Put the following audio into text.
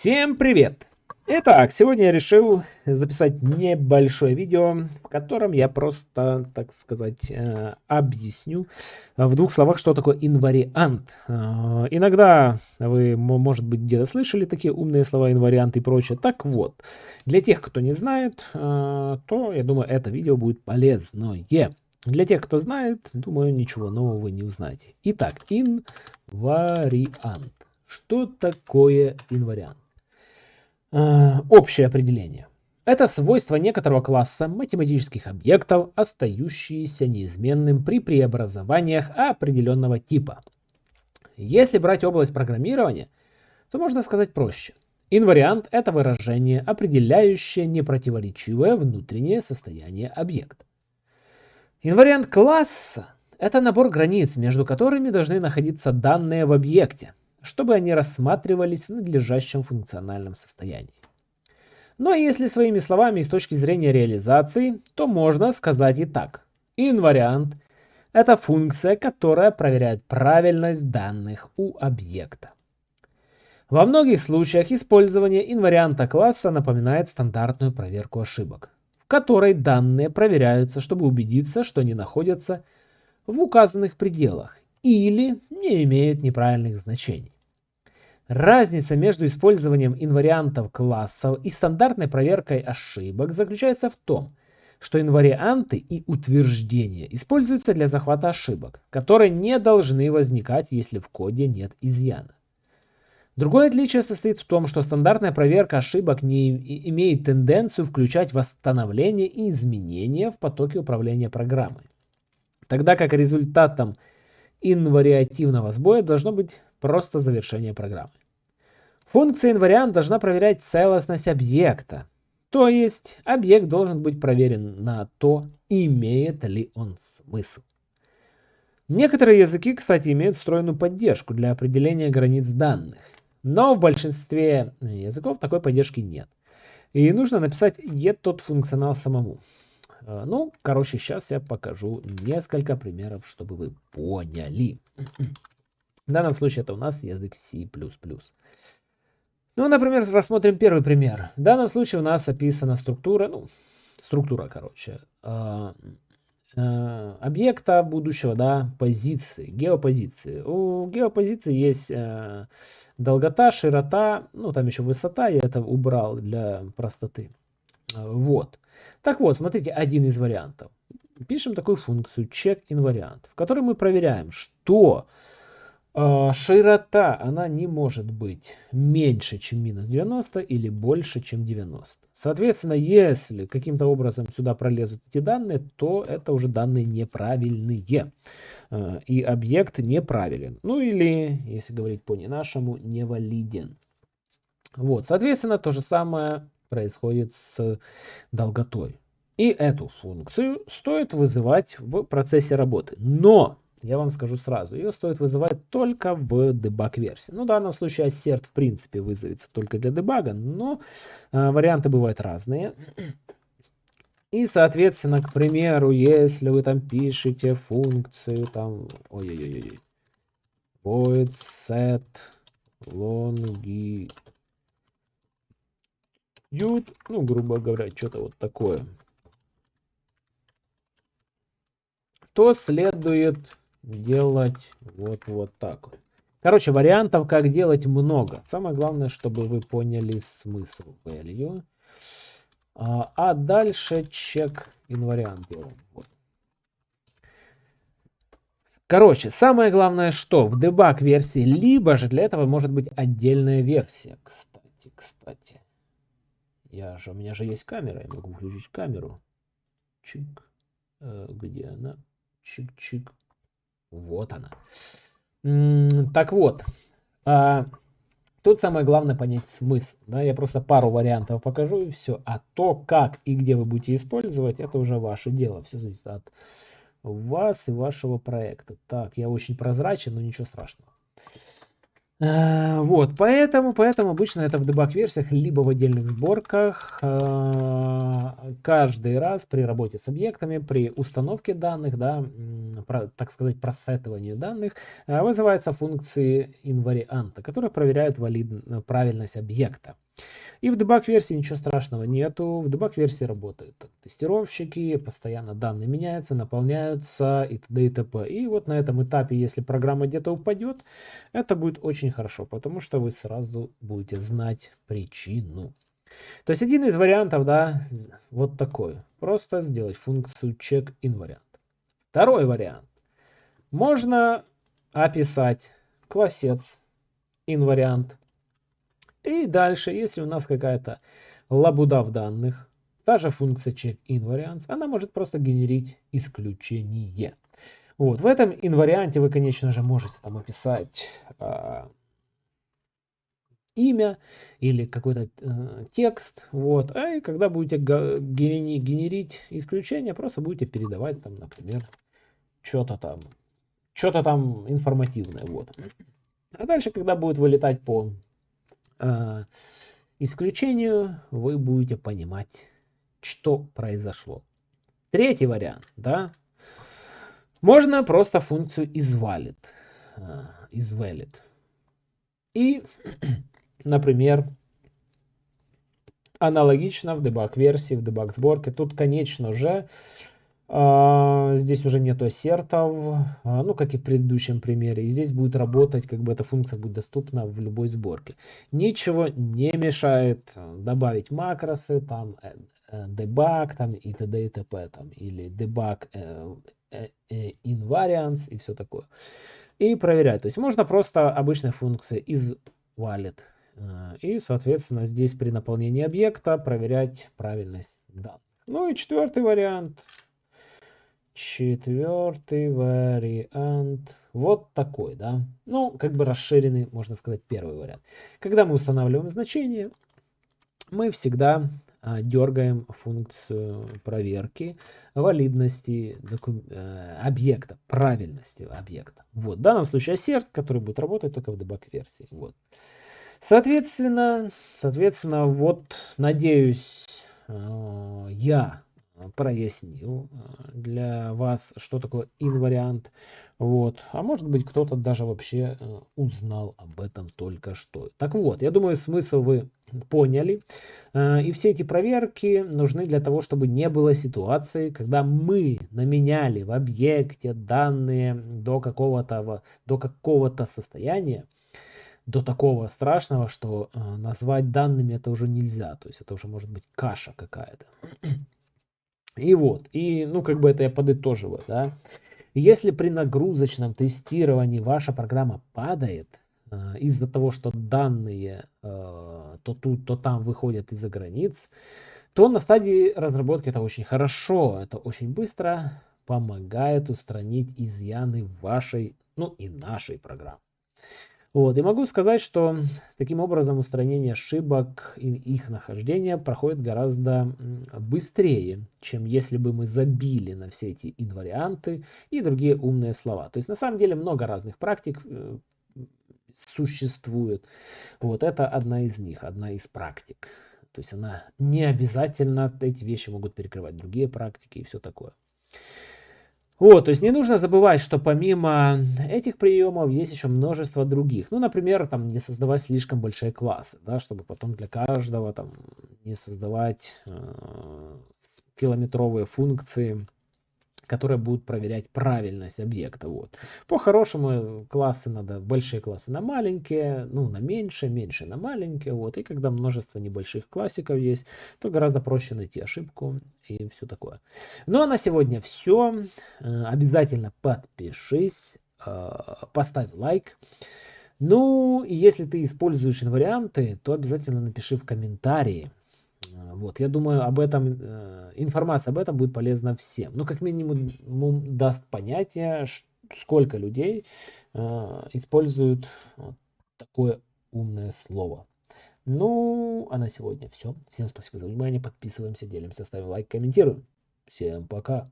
Всем привет! Итак, сегодня я решил записать небольшое видео, в котором я просто, так сказать, э, объясню в двух словах, что такое инвариант. Э, иногда вы, может быть, где-то слышали такие умные слова инвариант и прочее. Так вот, для тех, кто не знает, э, то, я думаю, это видео будет полезное. Для тех, кто знает, думаю, ничего нового вы не узнаете. Итак, инвариант. Что такое инвариант? Э, общее определение. Это свойство некоторого класса математических объектов, остающиеся неизменным при преобразованиях определенного типа. Если брать область программирования, то можно сказать проще. Инвариант – это выражение, определяющее непротиворечивое внутреннее состояние объекта. Инвариант класса – это набор границ, между которыми должны находиться данные в объекте, чтобы они рассматривались в надлежащем функциональном состоянии. Но если своими словами с точки зрения реализации, то можно сказать и так. Инвариант – это функция, которая проверяет правильность данных у объекта. Во многих случаях использование инварианта класса напоминает стандартную проверку ошибок, в которой данные проверяются, чтобы убедиться, что они находятся в указанных пределах или не имеют неправильных значений. Разница между использованием инвариантов классов и стандартной проверкой ошибок заключается в том, что инварианты и утверждения используются для захвата ошибок, которые не должны возникать, если в коде нет изъяна. Другое отличие состоит в том, что стандартная проверка ошибок не имеет тенденцию включать восстановление и изменения в потоке управления программой. Тогда как результатом инвариативного сбоя должно быть просто завершение программы. Функция инвариант должна проверять целостность объекта. То есть объект должен быть проверен на то, имеет ли он смысл. Некоторые языки, кстати, имеют встроенную поддержку для определения границ данных. Но в большинстве языков такой поддержки нет. И нужно написать тот функционал самому. Э, ну, короче, сейчас я покажу несколько примеров, чтобы вы поняли. В данном случае это у нас язык C++. Ну, например, рассмотрим первый пример. В данном случае у нас описана структура, ну, структура, короче, э, э, объекта будущего, да, позиции, геопозиции. У геопозиции есть э, долгота, широта, ну, там еще высота, я это убрал для простоты. Вот. Так вот, смотрите, один из вариантов. Пишем такую функцию check invariant, в которой мы проверяем, что широта, она не может быть меньше, чем минус 90 или больше, чем 90. Соответственно, если каким-то образом сюда пролезут эти данные, то это уже данные неправильные. Э, и объект неправилен. Ну или, если говорить по-не-нашему, невалиден. Вот, соответственно, то же самое происходит с долготой. И эту функцию стоит вызывать в процессе работы. Но, я вам скажу сразу, ее стоит вызывать только в дебаг-версии. Ну, в данном случае assert в принципе вызовется только для дебага, но э, варианты бывают разные. И, соответственно, к примеру, если вы там пишете функцию, там, ой-ой-ой, void set longi Ют, ну, грубо говоря, что-то вот такое, то следует делать вот, вот так вот. Короче, вариантов, как делать, много. Самое главное, чтобы вы поняли смысл value. А, а дальше чек инвариант. Вот. Короче, самое главное, что в дебаг версии, либо же для этого может быть отдельная версия. Кстати, кстати. Я же, у меня же есть камера, я могу включить камеру. Чик. Э, где она? Чик-чик. Вот она. так вот. А, тут самое главное понять смысл. Да? Я просто пару вариантов покажу и все. А то, как и где вы будете использовать, это уже ваше дело. Все зависит от вас и вашего проекта. Так, я очень прозрачен, но ничего страшного. Э, вот, поэтому, поэтому обычно это в дебаг-версиях, либо в отдельных сборках. Э, каждый раз при работе с объектами, при установке данных, да, так сказать, просетыванию данных, э, вызываются функции инварианта, которые проверяют валид... правильность объекта. И в дебаг-версии ничего страшного нету. В дебаг-версии работают тестировщики, постоянно данные меняются, наполняются и т.д. и т.п. И вот на этом этапе, если программа где-то упадет, это будет очень хорошо, потому что вы сразу будете знать причину. То есть один из вариантов, да, вот такой. Просто сделать функцию check invariant. Второй вариант. Можно описать классец invariant и дальше, если у нас какая-то лабуда в данных, та же функция check-invariance, она может просто генерить исключение. Вот, в этом инварианте вы, конечно же, можете там описать э, имя или какой-то э, текст. Вот, а и когда будете генерить, генерить исключение, просто будете передавать там, например, что-то там, что-то там информативное. Вот. А дальше, когда будет вылетать по э, исключению вы будете понимать, что произошло. Третий вариант, да, можно просто функцию isValid, э, isValid. И, например, аналогично в дебаг-версии, в дебаг-сборке. Тут, конечно же, здесь уже нету ассертов, а, ну как и в предыдущем примере. И здесь будет работать, как бы эта функция будет доступна в любой сборке. Ничего не мешает добавить макросы, там э, э, debug там и т.д. и т.п. Там, или debug э, invariance и все такое. И проверять. То есть можно просто обычной функцией из valid и, соответственно, здесь при наполнении объекта проверять правильность данных. Ну и четвертый вариант Четвертый вариант. Вот такой, да. Ну, как бы расширенный, можно сказать, первый вариант. Когда мы устанавливаем значение, мы всегда а, дергаем функцию проверки валидности докум... э, объекта, правильности объекта. Вот, в данном случае assert, который будет работать только в дебаг-версии. Вот. Соответственно, соответственно, вот, надеюсь, э, я прояснил э, для вас, что такое инвариант. Вот. А может быть, кто-то даже вообще э, узнал об этом только что. Так вот, я думаю, смысл вы поняли. И все эти проверки нужны для того, чтобы не было ситуации, когда мы наменяли в объекте данные до какого-то до какого-то состояния, до такого страшного, что назвать данными это уже нельзя. То есть это уже может быть каша какая-то. И вот, и ну как бы это я подытоживаю, да. Если при нагрузочном тестировании ваша программа падает э, из-за того, что данные э, то тут, то там выходят из-за границ, то на стадии разработки это очень хорошо, это очень быстро помогает устранить изъяны вашей, ну и нашей программы. Вот, и могу сказать, что таким образом устранение ошибок и их нахождение проходит гораздо быстрее, чем если бы мы забили на все эти инварианты и другие умные слова. То есть на самом деле много разных практик э, существует. Вот это одна из них, одна из практик. То есть она не обязательно, эти вещи могут перекрывать другие практики и все такое. Вот, то есть не нужно забывать, что помимо этих приемов есть еще множество других. Ну, например, там не создавать слишком большие классы, да, чтобы потом для каждого там не создавать э, километровые функции которые будут проверять правильность объекта. Вот. По-хорошему классы надо, большие классы на маленькие, ну на меньше, меньше на маленькие. Вот. И когда множество небольших классиков есть, то гораздо проще найти ошибку и все такое. Ну а на сегодня все. Э, обязательно подпишись, э, поставь лайк. Ну, и если ты используешь инварианты, то обязательно напиши в комментарии, а, вот, я думаю, об этом, э, информация об этом будет полезна всем. Ну, как минимум, даст понятие, сколько людей э, используют такое умное слово. Ну, а на сегодня все. Всем спасибо за внимание. Подписываемся, делимся, ставим лайк, комментируем. Всем пока.